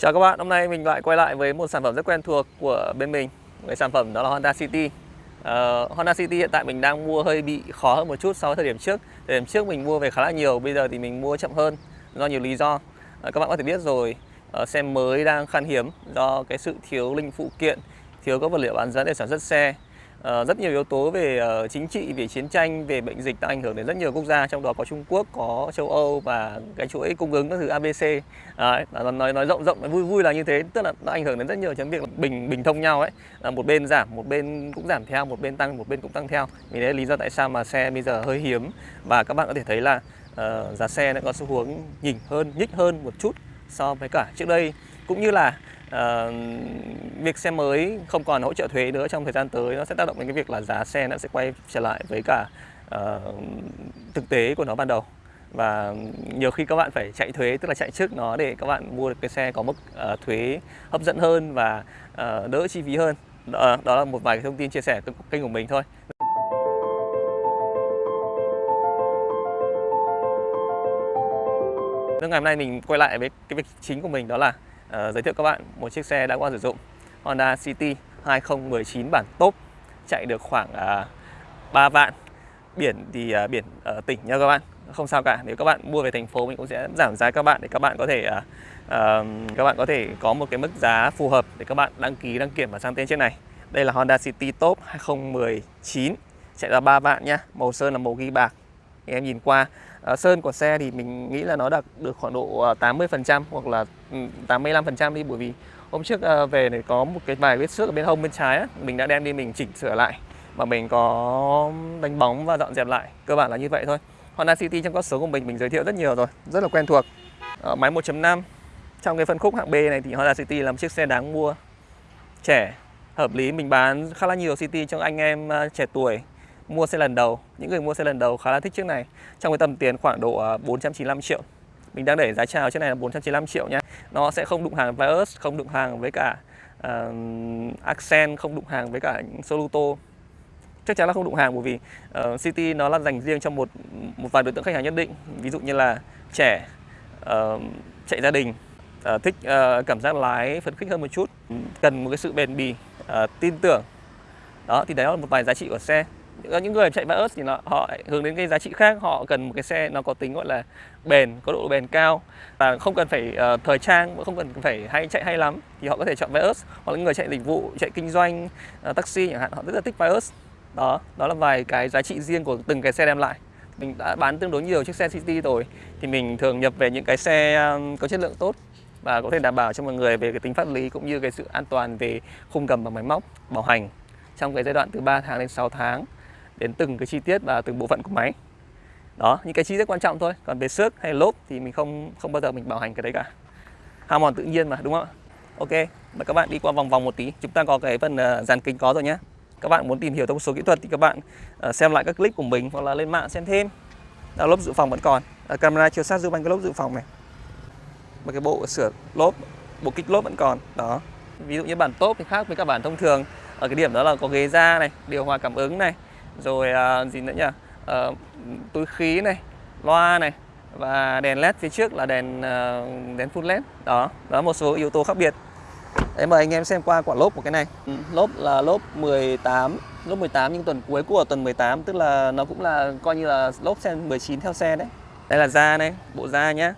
Chào các bạn, hôm nay mình lại quay lại với một sản phẩm rất quen thuộc của bên mình Cái sản phẩm đó là Honda City. Uh, Honda City hiện tại mình đang mua hơi bị khó hơn một chút so với thời điểm trước. Thời điểm trước mình mua về khá là nhiều, bây giờ thì mình mua chậm hơn do nhiều lý do. Uh, Các bạn có thể biết rồi, uh, xe mới đang khan hiếm do cái sự thiếu linh phụ kiện Thiếu các vật liệu bán dẫn để sản xuất xe. Uh, rất nhiều yếu tố về uh, chính trị, về chiến tranh, về bệnh dịch đã ảnh hưởng đến rất nhiều quốc gia trong đó có Trung Quốc, có châu Âu và cái chuỗi cung ứng các thứ ABC. Đấy, nói nói rộng rộng nói vui vui là như thế, tức là nó ảnh hưởng đến rất nhiều chấm việc bình bình thông nhau ấy. Là một bên giảm, một bên cũng giảm theo, một bên tăng, một bên cũng tăng theo. Vì đấy là lý do tại sao mà xe bây giờ hơi hiếm và các bạn có thể thấy là uh, giá xe nó có xu hướng nhỉnh hơn, nhích hơn một chút so với cả trước đây cũng như là uh, việc xe mới không còn hỗ trợ thuế nữa trong thời gian tới nó sẽ tác động đến cái việc là giá xe nó sẽ quay trở lại với cả uh, thực tế của nó ban đầu. Và nhiều khi các bạn phải chạy thuế tức là chạy trước nó để các bạn mua được cái xe có mức uh, thuế hấp dẫn hơn và uh, đỡ chi phí hơn. Đó, đó là một vài cái thông tin chia sẻ kênh của mình thôi. Nên ngày hôm nay mình quay lại với cái việc chính của mình đó là uh, giới thiệu các bạn một chiếc xe đã qua sử dụng. Honda City 2019 bản top chạy được khoảng à, uh, 3 vạn. Biển thì uh, biển ở tỉnh nha các bạn không sao cả. Nếu các bạn mua về thành phố mình cũng sẽ giảm giá các bạn để các bạn có thể uh, uh, các bạn có thể có một cái mức giá phù hợp để các bạn đăng ký đăng kiểm và sang tên chiếc này. Đây là Honda City Top 2019 chạy ra 3 vạn nhá màu sơn là màu ghi bạc thì em nhìn qua ờ, sơn của xe thì mình nghĩ là nó đạt được khoảng độ ờ, 80% hoặc là ừ, 85% đi. Bởi vì hôm trước ờ, về này có một cái vài vết xước ở bên hông bên trái á, mình đã đem đi mình chỉnh sửa lại và mình có đánh bóng và dọn dẹp lại. Cơ bản là như vậy thôi. Honda City trong các số của mình mình giới thiệu rất nhiều rồi rất là quen thuộc. Máy 1.5 trong cái phân khúc hạng B này thì Honda City là một chiếc xe đáng mua trẻ hợp lý mình bán khá là nhiều City cho anh em trẻ tuổi mua xe lần đầu. Những người mua xe lần đầu khá là thích chiếc này. Trong cái tầm tiền khoảng độ à, 495 triệu. Mình đang để giá chào chiếc này là 495 triệu nhé nó sẽ không đụng hàng với Vios không đụng hàng với cả uh, Accent không đụng hàng với cả Soluto. Chắc chắn là không đụng hàng bởi vì uh, City nó là dành riêng cho một một vài đối tượng khách hàng nhất định. Ví dụ như là trẻ uh, chạy gia đình uh, thích uh, cảm giác lái phấn khích hơn một chút cần một cái sự bền bì uh, tin tưởng. Đó thì đấy là một vài giá trị của xe. Ờ, những người chạy Vios thì nó, họ hướng đến cái giá trị khác họ cần một cái xe nó có tính gọi là bền có độ bền cao và không cần phải uh, thời trang không cần phải hay chạy hay lắm thì họ có thể chọn Vios hoặc những người chạy dịch vụ chạy kinh doanh uh, taxi chẳng hạn họ rất là thích Vios đó đó là vài cái giá trị riêng của từng cái xe đem lại. Mình đã bán tương đối nhiều chiếc xe City rồi thì mình thường nhập về những cái xe có chất lượng tốt và có thể đảm bảo cho mọi người về cái tính pháp lý cũng như cái sự an toàn về khung cầm và máy móc bảo hành trong cái giai đoạn từ 3 tháng đến 6 tháng đến từng cái chi tiết và từng bộ phận của máy. Đó những cái chi tiết quan trọng thôi. Còn về xước hay lốp thì mình không không bao giờ mình bảo hành cái đấy cả. Hao mòn tự nhiên mà đúng không ạ? Ok mời các bạn đi qua vòng vòng một tí. Chúng ta có cái phần uh, dàn kính có rồi nhé các bạn muốn tìm hiểu thông số kỹ thuật thì các bạn uh, xem lại các clip của mình hoặc là lên mạng xem thêm. Đó, lốp dự phòng vẫn còn. Ờ, camera chiếu sát giúp anh cái lốp dự phòng này. Và cái bộ sửa lốp bộ kích lốp vẫn còn. Đó. Ví dụ như bản top thì khác với các bản thông thường. Ở cái điểm đó là có ghế da này điều hòa cảm ứng này rồi à, gì nữa nhỉ? À, túi khí này loa này và đèn led phía trước là đèn à, đèn full led. Đó đó một số yếu tố khác biệt. Đấy mời anh em xem qua quả lốp của cái này. Ừ, lốp là lốp 18 lốp 18 nhưng tuần cuối của tuần 18 tức là nó cũng là coi như là lốp xe 19 theo xe đấy. Đây là da này bộ da nhá.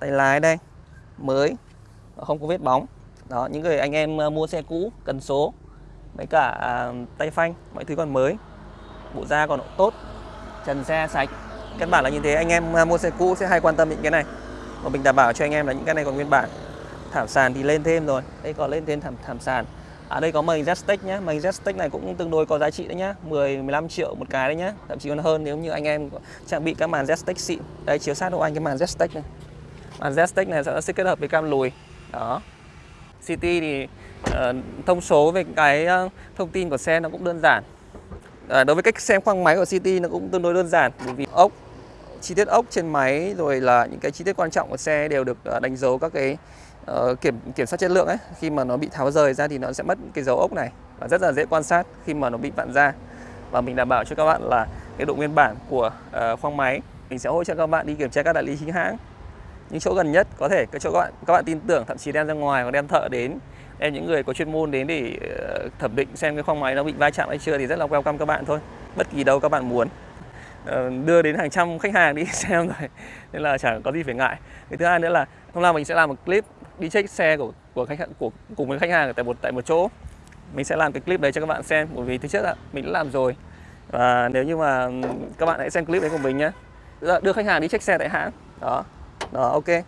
Tay lái đây mới không có vết bóng. Đó những người anh em à, mua xe cũ cần số với cả à, tay phanh mọi thứ còn mới bộ da còn tốt trần xe sạch. Căn bản là như thế anh em à, mua xe cũ sẽ hay quan tâm những cái này. Và mình đảm bảo cho anh em là những cái này còn nguyên bản. Thảm sàn thì lên thêm rồi. Đây còn lên thêm thảm thảm sàn. Ở à, đây có mảnh Zestech nhé mảnh Zestech này cũng tương đối có giá trị đấy nhá. 10 15 triệu một cái đấy nhá. Thậm chí còn hơn nếu như anh em trang bị các màn Zestech xịn. Đây chiếu sát hộ anh cái màn Zestech này. Màn Zestech này sẽ kết hợp với cam lùi. Đó. City thì uh, thông số về cái uh, thông tin của xe nó cũng đơn giản à, đối với cách xem khoang máy của City nó cũng tương đối đơn giản bởi vì ốc chi tiết ốc trên máy rồi là những cái chi tiết quan trọng của xe đều được à, đánh dấu các cái uh, kiểm kiểm soát chất lượng ấy. Khi mà nó bị tháo rời ra thì nó sẽ mất cái dấu ốc này và rất là dễ quan sát khi mà nó bị vặn ra. Và mình đảm bảo cho các bạn là cái độ nguyên bản của uh, khoang máy mình sẽ hỗ trợ các bạn đi kiểm tra các đại lý chính hãng. Những chỗ gần nhất có thể cái chỗ các bạn các bạn tin tưởng thậm chí đem ra ngoài hoặc đem thợ đến em, những người có chuyên môn đến để ờ, thẩm định xem cái khoang máy nó bị va chạm hay chưa thì rất là welcome các bạn thôi. Bất kỳ đâu các bạn muốn. Ờ, đưa đến hàng trăm khách hàng đi xem rồi. Nên là chẳng có gì phải ngại. Cái thứ hai nữa là hôm nay mình sẽ làm một clip đi check xe của của khách hàng, của, cùng với khách hàng tại một tại một chỗ. Mình sẽ làm cái clip đấy cho các bạn xem, bởi vì thứ trước là mình đã làm rồi. Và nếu như mà các bạn hãy xem clip đấy của mình nhé dạ, đưa khách hàng đi check xe tại hãng. Đó. Đó, ok.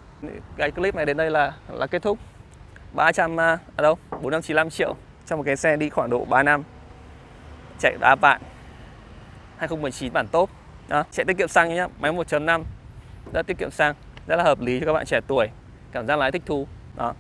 Cái clip này đến đây là là kết thúc. 300 à, à đâu 495 triệu cho một cái xe đi khoảng độ 3 năm. Chạy đá bạn 2019 bản top đó, chạy tiết kiệm xăng nhé máy 1.5 rất tiết kiệm xăng rất là hợp lý cho các bạn trẻ tuổi cảm giác lái thích thú. Đó.